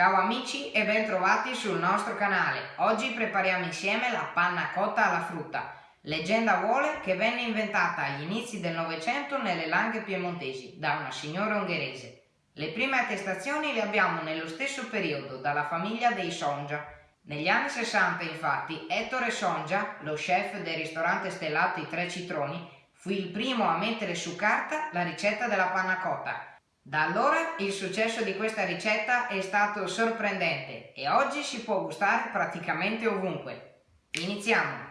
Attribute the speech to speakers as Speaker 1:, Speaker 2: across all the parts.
Speaker 1: Ciao amici e bentrovati sul nostro canale. Oggi prepariamo insieme la panna cotta alla frutta. Leggenda vuole che venne inventata agli inizi del Novecento nelle Langhe piemontesi da una signora ungherese. Le prime attestazioni le abbiamo nello stesso periodo dalla famiglia dei Sonja. Negli anni 60 infatti Ettore Sonja, lo chef del ristorante stellato I Tre Citroni, fu il primo a mettere su carta la ricetta della panna cotta da allora il successo di questa ricetta è stato sorprendente e oggi si può gustare praticamente ovunque. Iniziamo!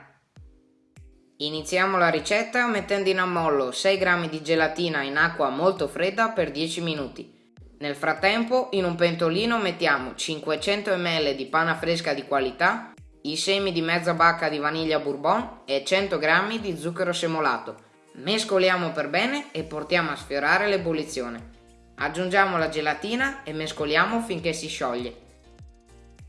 Speaker 1: Iniziamo la ricetta mettendo in ammollo 6 g di gelatina in acqua molto fredda per 10 minuti. Nel frattempo in un pentolino mettiamo 500 ml di panna fresca di qualità, i semi di mezza bacca di vaniglia bourbon e 100 g di zucchero semolato. Mescoliamo per bene e portiamo a sfiorare l'ebollizione. Aggiungiamo la gelatina e mescoliamo finché si scioglie.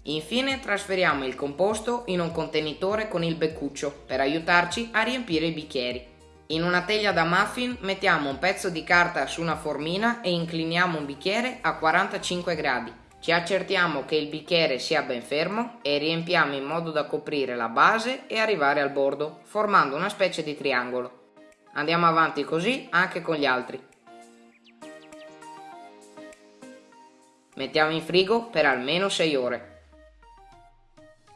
Speaker 1: Infine trasferiamo il composto in un contenitore con il beccuccio per aiutarci a riempire i bicchieri. In una teglia da muffin mettiamo un pezzo di carta su una formina e incliniamo un bicchiere a 45 gradi. Ci accertiamo che il bicchiere sia ben fermo e riempiamo in modo da coprire la base e arrivare al bordo, formando una specie di triangolo. Andiamo avanti così anche con gli altri. Mettiamo in frigo per almeno 6 ore.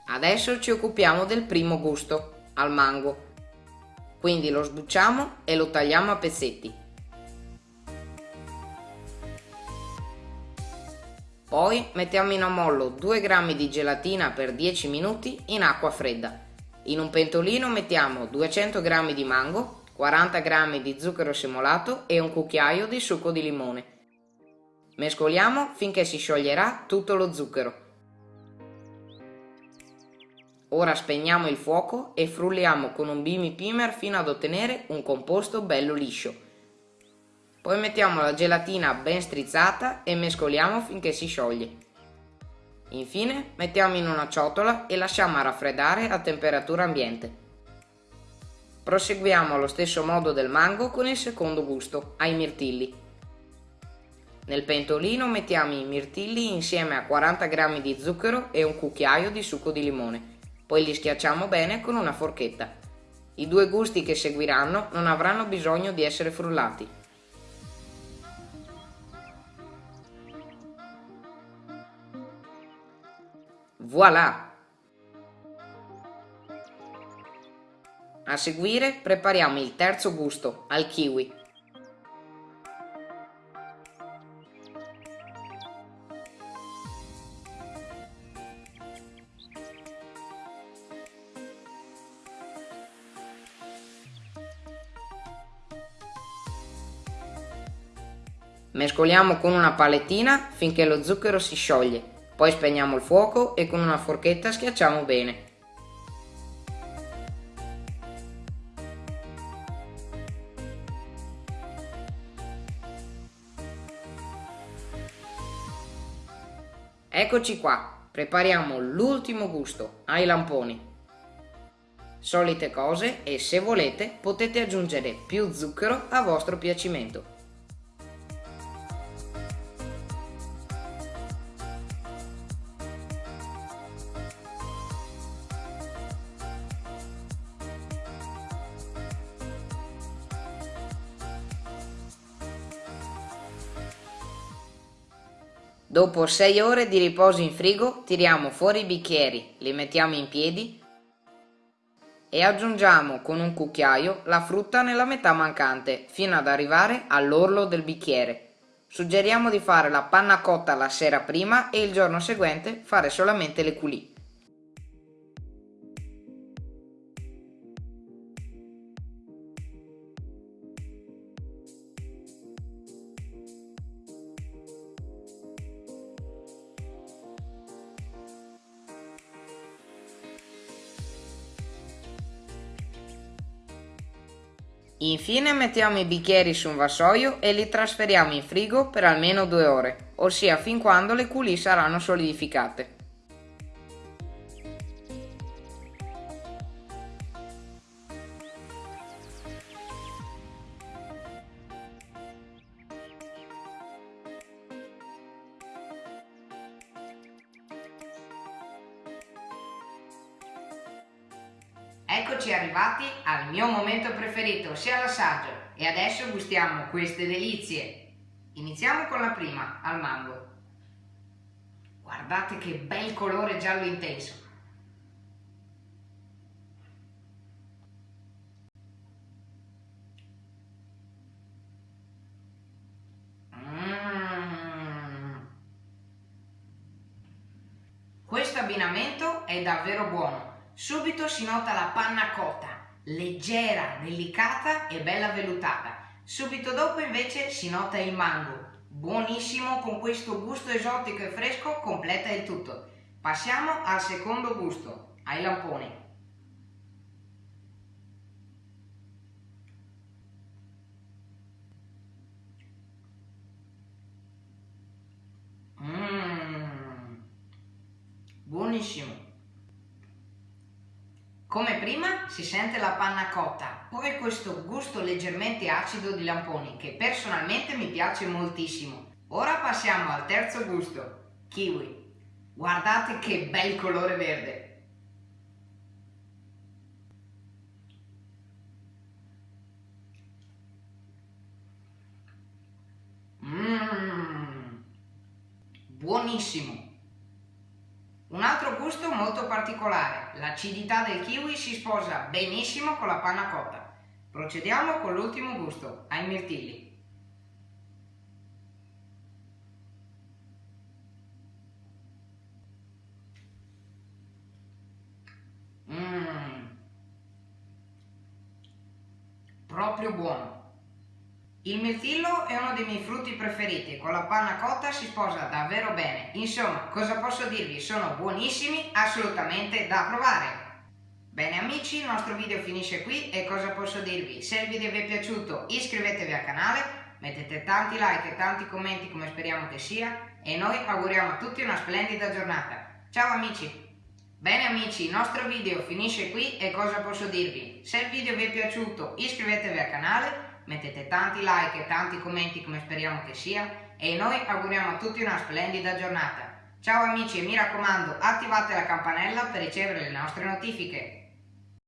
Speaker 1: Adesso ci occupiamo del primo gusto, al mango. Quindi lo sbucciamo e lo tagliamo a pezzetti. Poi mettiamo in ammollo 2 g di gelatina per 10 minuti in acqua fredda. In un pentolino mettiamo 200 g di mango, 40 g di zucchero semolato e un cucchiaio di succo di limone. Mescoliamo finché si scioglierà tutto lo zucchero. Ora spegniamo il fuoco e frulliamo con un bimi pimer fino ad ottenere un composto bello liscio. Poi mettiamo la gelatina ben strizzata e mescoliamo finché si scioglie. Infine mettiamo in una ciotola e lasciamo raffreddare a temperatura ambiente. Proseguiamo allo stesso modo del mango con il secondo gusto, ai mirtilli. Nel pentolino mettiamo i mirtilli insieme a 40 g di zucchero e un cucchiaio di succo di limone. Poi li schiacciamo bene con una forchetta. I due gusti che seguiranno non avranno bisogno di essere frullati. Voilà! A seguire prepariamo il terzo gusto, al kiwi. Mescoliamo con una palettina finché lo zucchero si scioglie, poi spegniamo il fuoco e con una forchetta schiacciamo bene. Eccoci qua, prepariamo l'ultimo gusto, ai lamponi. Solite cose e se volete potete aggiungere più zucchero a vostro piacimento. Dopo 6 ore di riposo in frigo tiriamo fuori i bicchieri, li mettiamo in piedi e aggiungiamo con un cucchiaio la frutta nella metà mancante fino ad arrivare all'orlo del bicchiere. Suggeriamo di fare la panna cotta la sera prima e il giorno seguente fare solamente le culì. Infine mettiamo i bicchieri su un vassoio e li trasferiamo in frigo per almeno due ore, ossia fin quando le coulis saranno solidificate. Eccoci arrivati al mio momento preferito, ossia l'assaggio. E adesso gustiamo queste delizie. Iniziamo con la prima, al mango. Guardate che bel colore giallo intenso. Mm. Questo abbinamento è davvero buono. Subito si nota la panna cotta, leggera, delicata e bella vellutata. Subito dopo invece si nota il mango, buonissimo con questo gusto esotico e fresco, completa il tutto. Passiamo al secondo gusto, ai lamponi. Mmm, buonissimo. Come prima si sente la panna cotta, poi questo gusto leggermente acido di lamponi che personalmente mi piace moltissimo. Ora passiamo al terzo gusto, kiwi. Guardate che bel colore verde. Mmm, buonissimo. Un altro gusto molto particolare, l'acidità del kiwi si sposa benissimo con la panna cotta. Procediamo con l'ultimo gusto, ai mirtilli. Mmm, proprio buono. Il mirtillo è uno dei miei frutti preferiti, con la panna cotta si sposa davvero bene. Insomma, cosa posso dirvi? Sono buonissimi, assolutamente da provare. Bene amici, il nostro video finisce qui e cosa posso dirvi? Se il video vi è piaciuto iscrivetevi al canale, mettete tanti like e tanti commenti come speriamo che sia e noi auguriamo a tutti una splendida giornata. Ciao amici! Bene amici, il nostro video finisce qui e cosa posso dirvi? Se il video vi è piaciuto iscrivetevi al canale, mettete tanti like e tanti commenti come speriamo che sia e noi auguriamo a tutti una splendida giornata. Ciao amici e mi raccomando attivate la campanella per ricevere le nostre notifiche.